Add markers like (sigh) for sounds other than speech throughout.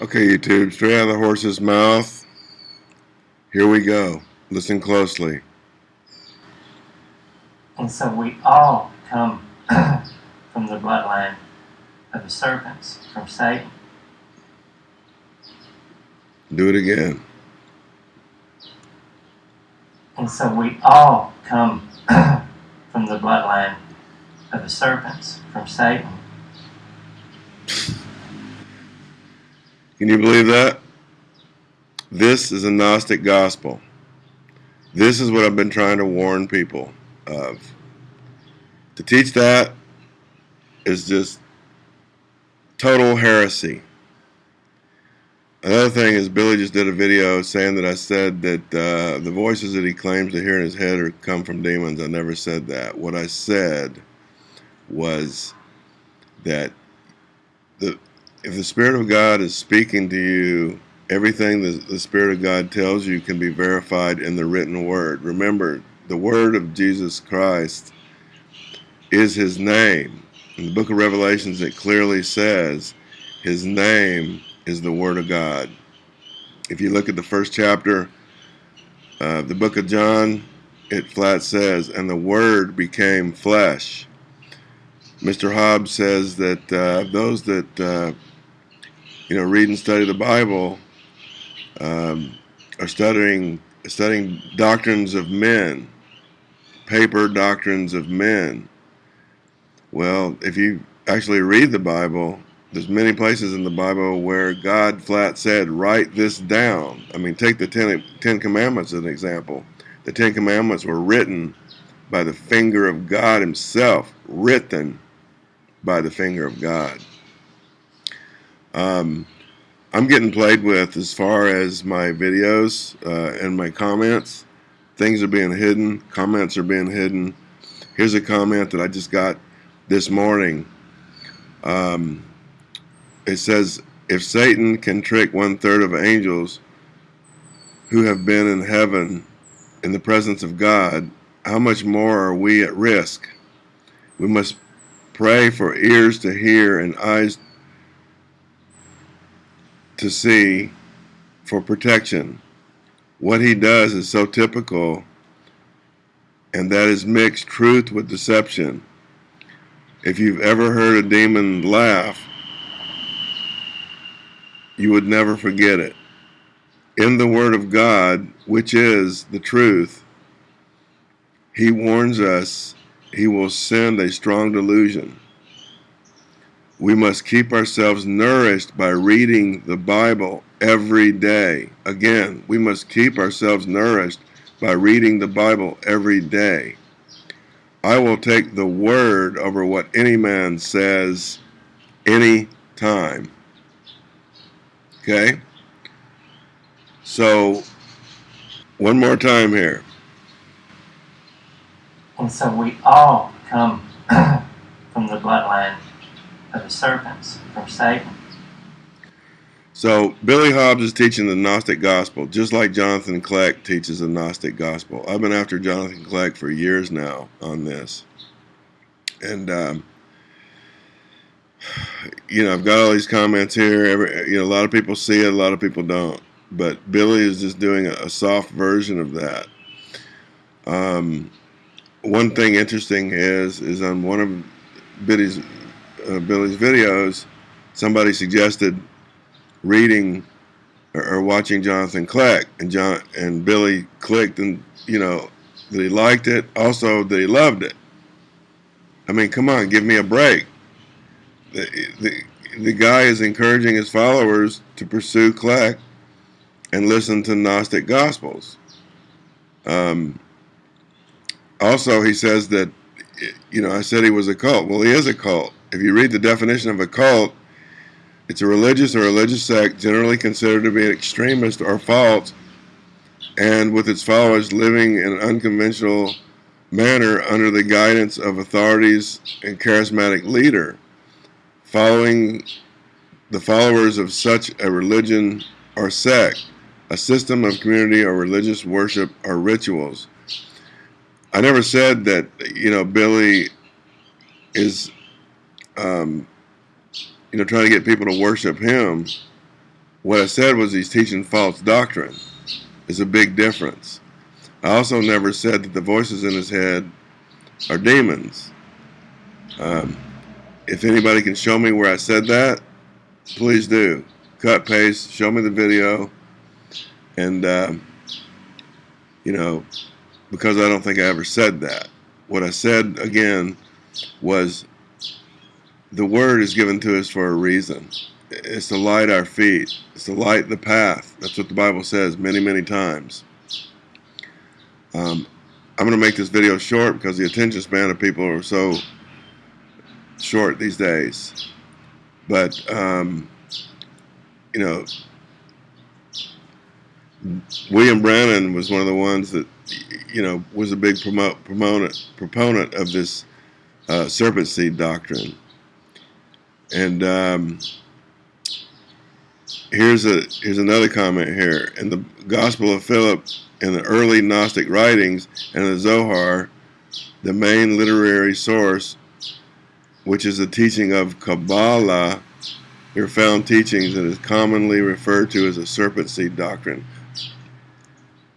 Okay, YouTube, straight out of the horse's mouth. Here we go. Listen closely. And so we all come (clears throat) from the bloodline of the serpents, from Satan. Do it again. And so we all come (clears throat) from the bloodline of the serpents, from Satan. Can you believe that? This is a Gnostic gospel. This is what I've been trying to warn people of. To teach that is just total heresy. Another thing is Billy just did a video saying that I said that uh, the voices that he claims to hear in his head are come from demons. I never said that. What I said was that the if the Spirit of God is speaking to you, everything that the Spirit of God tells you can be verified in the written word. Remember, the word of Jesus Christ is his name. In the book of Revelations, it clearly says his name is the word of God. If you look at the first chapter of the book of John, it flat says, and the word became flesh. Mr. Hobbs says that uh, those that uh, you know, read and study the Bible, um, are studying studying doctrines of men, paper doctrines of men. Well, if you actually read the Bible, there's many places in the Bible where God flat said, write this down. I mean, take the Ten, Ten Commandments as an example. The Ten Commandments were written by the finger of God himself, written by the finger of God. Um, I'm getting played with as far as my videos uh, and my comments. Things are being hidden. Comments are being hidden. Here's a comment that I just got this morning. Um, it says, if Satan can trick one third of angels who have been in heaven in the presence of God, how much more are we at risk? We must pray for ears to hear and eyes to see for protection. What he does is so typical, and that is mixed truth with deception. If you've ever heard a demon laugh, you would never forget it. In the Word of God, which is the truth, he warns us he will send a strong delusion. We must keep ourselves nourished by reading the Bible every day. Again, we must keep ourselves nourished by reading the Bible every day. I will take the word over what any man says any time. Okay? So, one more time here. And so we all come from the bloodline of the serpents from Satan. So Billy Hobbs is teaching the Gnostic gospel, just like Jonathan Kleck teaches the Gnostic gospel. I've been after Jonathan Kleck for years now on this, and um, (sighs) you know I've got all these comments here. Every, you know, a lot of people see it, a lot of people don't. But Billy is just doing a, a soft version of that. Um, one thing interesting is is on one of Billy's uh, Billy's videos, somebody suggested reading or, or, watching Jonathan Kleck, and John and Billy clicked, and you know that he liked it, also that he loved it. I mean, come on, give me a break. The, the, the guy is encouraging his followers to pursue Kleck and listen to Gnostic Gospels. Um, also, he says that, you know, I said he was a cult. Well, he is a cult. If you read the definition of a cult, it's a religious or religious sect generally considered to be an extremist or false, and with its followers living in an unconventional manner under the guidance of authorities and charismatic leader. Following the followers of such a religion or sect, a system of community or religious worship or rituals. I never said that, you know, Billy is um, you know, trying to get people to worship him. What I said was he's teaching false doctrine. Is a big difference. I also never said that the voices in his head are demons. Um, if anybody can show me where I said that, please do. Cut, paste, show me the video. And, um, you know, because I don't think I ever said that. What I said, again, was the word is given to us for a reason. It's to light our feet. It's to light the path. That's what the Bible says many, many times. Um, I'm going to make this video short because the attention span of people are so short these days. But, um, you know, William Branham was one of the ones that, you know, was a big promote, proponent, proponent of this uh, serpent seed doctrine. And um, here's a here's another comment here. In the Gospel of Philip, in the early Gnostic writings, and the Zohar, the main literary source, which is the teaching of Kabbalah, are found teachings that is commonly referred to as a serpent seed doctrine.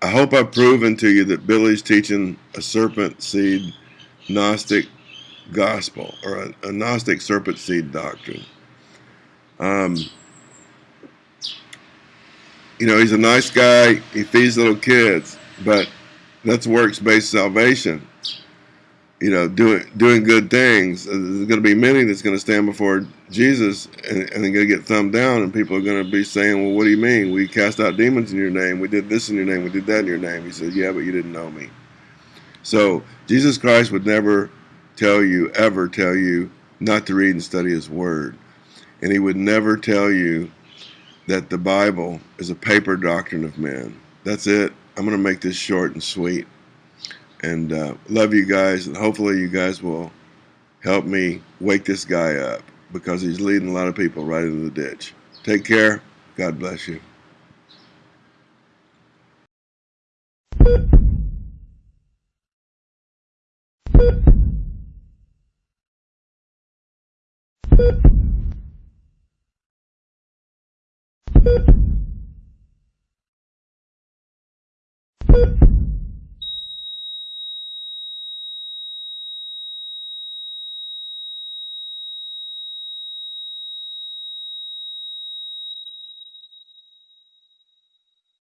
I hope I've proven to you that Billy's teaching a serpent seed Gnostic gospel or a, a Gnostic serpent seed doctrine. Um, you know, he's a nice guy. He feeds little kids, but that's works-based salvation. You know, doing doing good things. There's going to be many that's going to stand before Jesus and, and they're going to get thumbed down, and people are going to be saying, "Well, what do you mean? We cast out demons in your name. We did this in your name. We did that in your name." He said, "Yeah, but you didn't know me." So Jesus Christ would never tell you, ever tell you, not to read and study His Word. And He would never tell you that the Bible is a paper doctrine of men. That's it. I'm going to make this short and sweet. And uh, love you guys, and hopefully, you guys will help me wake this guy up because he's leading a lot of people right into the ditch. Take care. God bless you. you